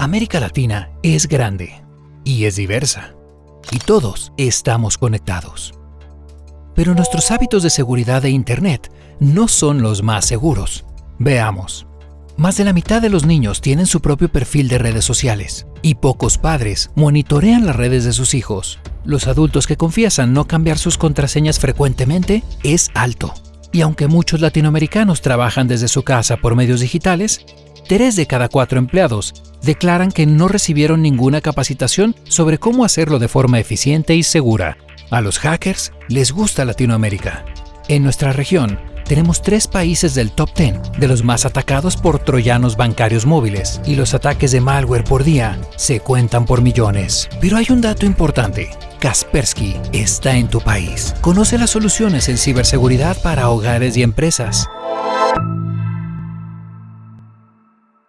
América Latina es grande y es diversa, y todos estamos conectados. Pero nuestros hábitos de seguridad de Internet no son los más seguros. Veamos. Más de la mitad de los niños tienen su propio perfil de redes sociales y pocos padres monitorean las redes de sus hijos. Los adultos que confiesan no cambiar sus contraseñas frecuentemente es alto. Y aunque muchos latinoamericanos trabajan desde su casa por medios digitales, tres de cada cuatro empleados declaran que no recibieron ninguna capacitación sobre cómo hacerlo de forma eficiente y segura. A los hackers les gusta Latinoamérica. En nuestra región, tenemos tres países del top 10 de los más atacados por troyanos bancarios móviles y los ataques de malware por día se cuentan por millones. Pero hay un dato importante. Kaspersky está en tu país. Conoce las soluciones en ciberseguridad para hogares y empresas.